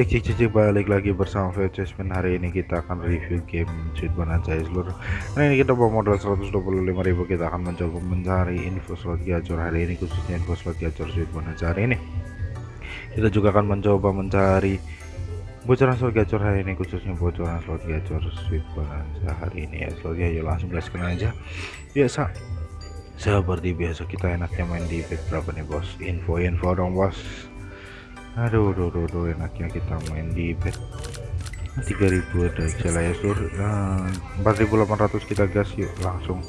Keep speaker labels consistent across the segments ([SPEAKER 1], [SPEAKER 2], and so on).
[SPEAKER 1] cek cek cek cek, balik lagi bersama Vcesman hari ini kita akan review game Sweet Bonanza ya seluruh. Hari ini kita bawa modal 125.000 kita akan mencoba mencari info slot gacor. Hari ini khususnya info slot gacor Sweet Bonanza hari ini. Kita juga akan mencoba mencari bocoran slot gacor hari ini khususnya bocoran slot gacor Sweet Bonanza hari ini. Ya slotnya yuk langsung gaskan aja. Biasa seperti biasa kita enaknya main di berapa nih bos. Info-info dong bos aduh aduh aduh, aduh enaknya kita main di bet. 3000 ada lah ya sur. Nah, 4800 kita gas yuk langsung.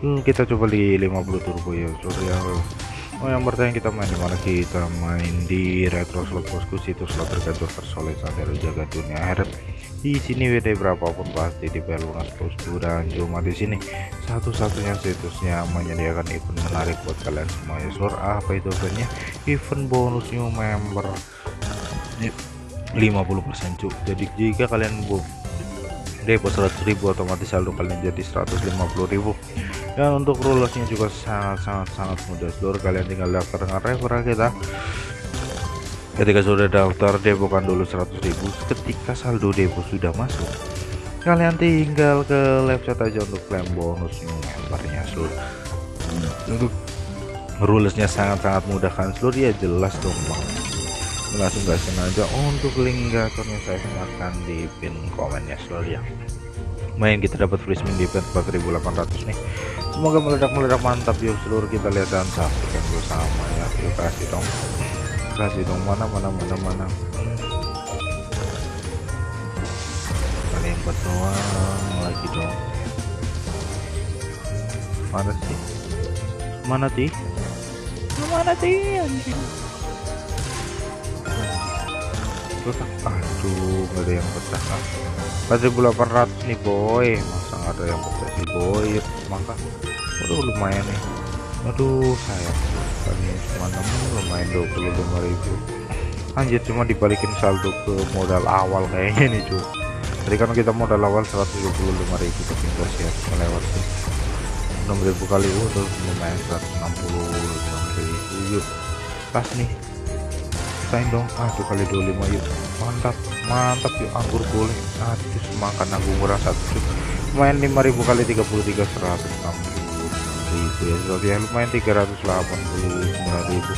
[SPEAKER 1] Hmm, kita coba di 50 turbo ya sur ya Oh yang bertanya kita main di mana? Kita main di retro slot bosku situs slot tergantung tersolid sampai jaga dunia. Akhirat di sini WD berapapun pasti di pelunas bosku dan cuma di sini. Satu-satunya situsnya menyediakan event menarik buat kalian semua ya sur. Apa itu eventnya? Event bonus new member. 50% cuk. Jadi jika kalian depo 100.000 otomatis saldo kalian jadi 150.000 dan untuk rulesnya juga sangat-sangat sangat mudah. Seluruh kalian tinggal daftar dengan referral kita. Ketika sudah daftar depo kan dulu 100.000 ketika saldo depo sudah masuk kalian tinggal ke website aja untuk klaim bonus membernya. Seluruh untuk rulesnya sangat-sangat mudah kan? Seluruh ya jelas dong bang langsung gak sengaja. Untuk link gacornya saya sematkan di pin komennya seluruh ya main kita dapat free spin di pin 4800 nih. Semoga meledak-meledak mantap yuk. Seluruh kita lihat dan saksikan bersama ya. Yuk kasih dong. Kasih dong mana mana mana mana. Yang doang lagi dong? Mana sih? Mana sih? Mana sih anjing pecah aduh nggak ada yang pecah 4800 nih boy. Masa nggak ada yang pecah sih boy? Mangka aduh lumayan nih. Aduh sayang. Tadi cuma lumayan 25.000 anjir cuma dibalikin saldo ke modal awal kayaknya nih cuy. Tadi kan kita modal awal 125.000 tapi enggak siap melewat sih. 6.000 kali udah lumayan 165.000 yuk. Pas nih rasain dong. Aduh kali 25 yuk. Mantap mantap yuk. Anggur boleh. Aduh makan anggur murah satu main 5000 kali 33 160 ribu. Ya so, ya lumayan 389 ribu.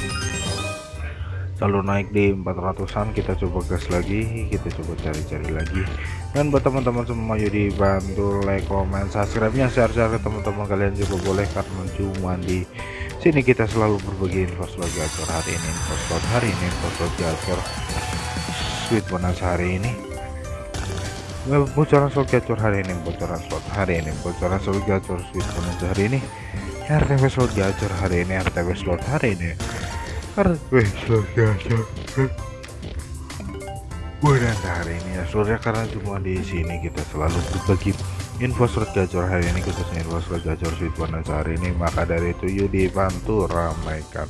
[SPEAKER 1] Selalu naik di 400an kita coba gas lagi. Kita coba cari-cari lagi. Dan buat teman-teman semua yuk dibantu like comment subscribe nya share-share ke teman-teman kalian juga boleh karena cuma di sini kita selalu berbagi info slot gacor hari ini info slot hari ini info slot gacor. Sweet bonus hari ini. Bocoran slot gacor hari ini bocoran slot hari ini bocoran slot gacor sweet bonus hari ini. RTW slot gacor hari ini RTW slot hari ini. RTW slot gacor. Bonus hari ini ya surya karena cuma di sini kita selalu berbagi info slot gacor hari ini khususnya info slot gacor sweet bonus hari ini maka dari itu yuk dibantu ramaikan.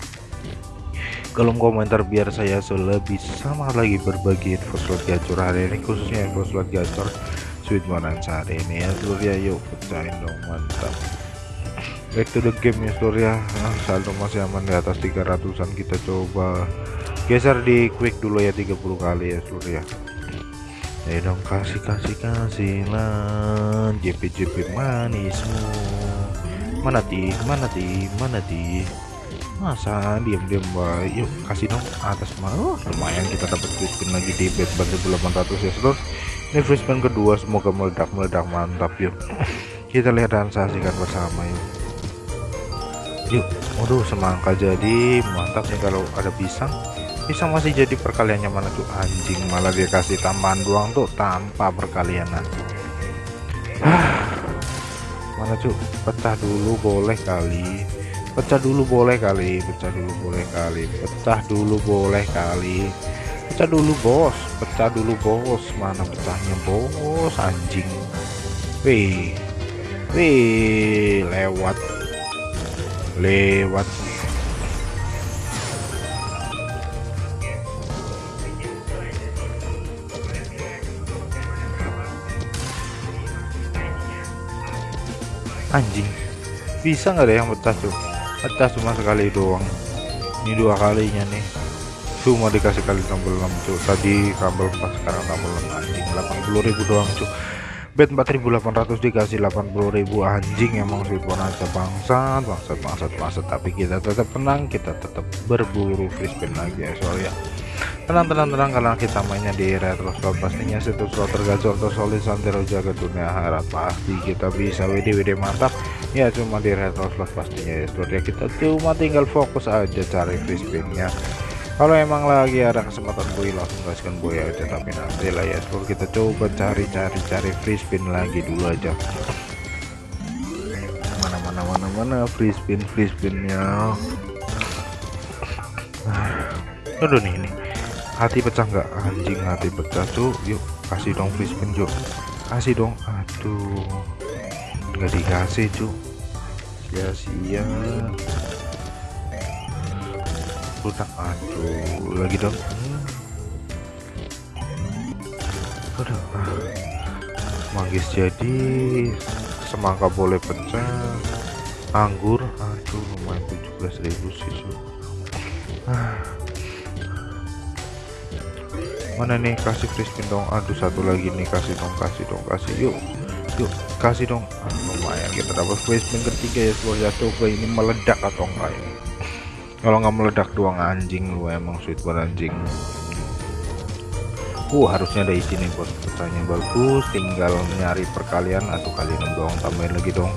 [SPEAKER 1] Kolom komentar biar saya lebih sama lagi berbagi info slot gacor hari ini khususnya info slot gacor sweet bonus hari ini. Ya seluruh ya yuk pecahin dong mantap. Back to the game ya seluruh nah, saldo masih aman di atas 300an kita coba geser di quick dulu ya 30 kali ya seluruh ya Ayo dong kasih kasih kasih lah JP JP manismu. Mana di mana di mana di masa diam diam baik. Yuk kasih dong atas mau oh, lumayan kita dapat spin lagi di bet 1800 ya seluruh ini free kedua semoga meledak meledak mantap yuk. Kita lihat dan saksikan bersama yuk. Yuk waduh semangka jadi. Mantap nih kalau ada pisang bisa masih jadi perkaliannya mana tuh? Anjing malah dia kasih tambahan doang tuh tanpa perkalianan. Ah, mana cuy? Pecah dulu boleh kali. Pecah dulu boleh kali pecah dulu boleh kali. Pecah dulu boleh kali. Pecah dulu bos. Pecah dulu bos. Mana pecahnya bos? Anjing. Wih. Wih lewat. Lewat anjing. Bisa nggak ada yang pecah tuh pecah cuma sekali doang. Ini dua kalinya nih. Cuma dikasih kali 66 cuk. Tadi kabel pas sekarang kabel 6 anjing 80.000 doang cuk. Bet 4800 dikasih 80.000 anjing emang sweet bonanza bangsat bangsat bangsat bangsat. Tapi kita tetap tenang kita tetap berburu free spin lagi ya. Soalnya tenang tenang tenang karena kita mainnya di retro slot. Pastinya situs slot tergacor tersolid santero jaga dunia harap. Pasti kita bisa WD WD mantap. Ya cuma di retro slot pastinya ya slot ya. Kita cuma tinggal fokus aja cari free spinnya. Kalau emang lagi ada kesempatan boy langsung gaskan boy aja. Tapi nanti lah ya seluruh kita coba cari-cari cari free spin lagi dulu aja. Mana mana mana mana free spin free spinnya? Aduh nih ini hati pecah nggak? Anjing hati pecah tuh yuk kasih dong free spin yuk kasih dong. Aduh nggak dikasih cuy sia-sia. Rusak aduh lagi dong. Aduh ah. manggis jadi semangka boleh pecah. Anggur aduh lumayan 17.000 sih ah. Mana nih? Kasih crispin dong. Aduh satu lagi nih. Kasih dong kasih dong kasih. Yuk yuk. Kasih dong. Ah, lumayan. Kita dapat crispin ketiga ya seluruh ya coba ini meledak atau enggak ini? Kalau nggak meledak doang anjing lu emang sweet banget anjing. Uh harusnya ada isi nih bos petanya. Bagus tinggal nyari perkalian atau kali 6 doang tambahin lagi dong.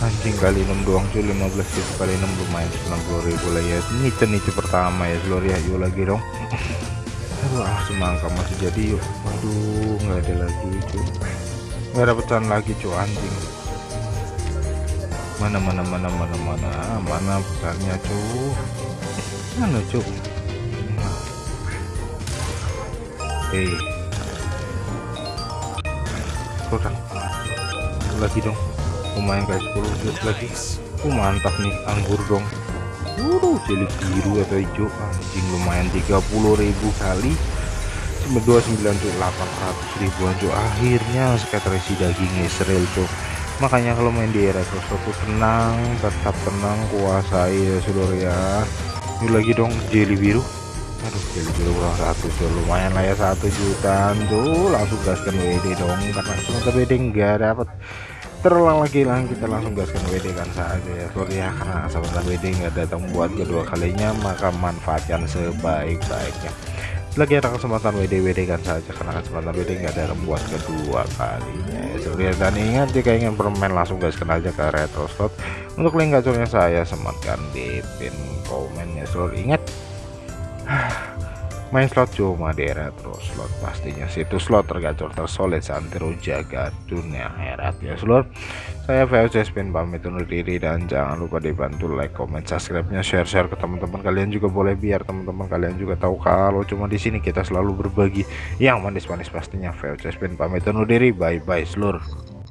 [SPEAKER 1] Anjing kali 6 doang cuy. 15 ribu kali 6 lumayan. 90 ribu lah ya. Ini cenici pertama ya seluruh ya yuk lagi dong aduh ah semangka masih jadi yuk. Aduh nggak ada lagi cuy nggak ada pecahan lagi cuy anjing. Mana mana mana mana mana mana besarnya cuy mana cuy hey kurang lagi dong? Lumayan guys 10 jus lagi. Oh mantap nih anggur dong Waduh, jeli biru atau hijau anjing lumayan 30.000 kali. 29 tuh 800 ribuan cuy akhirnya skater isi daging Israel cuy makanya kalau main di era tuh tenang tetap tenang kuasai ya seluruh ya. Ini lagi dong jelly biru. Aduh jelly biru kurang satu tuh lumayan lah ya satu juta tuh langsung gaskan WD dong karena cuma WD enggak dapat terulang lagi lah kita langsung gaskan WD kan saja ya. Seluruh ya karena sahabat WD enggak datang buat kedua kalinya maka manfaatkan sebaik-baiknya. Lagi ada kesempatan WD-WD kan saja karena kesempatan WD nggak ada buat kedua kalinya. Ya dan ingat jika ingin bermain langsung kenal aja ke retro slot untuk link gacornya saya sematkan di pin komen ya seluruh ingat main slot cuma di retro slot pastinya. Situs slot tergacor tersolid santero jaga dunia herat. Ya seluruh saya VOC Spin pamit undur diri dan jangan lupa dibantu like comment subscribe nya share share ke teman-teman kalian juga boleh biar teman-teman kalian juga tahu kalau cuma di sini kita selalu berbagi yang manis-manis pastinya. VOC Spin pamit undur diri. Bye bye seluruh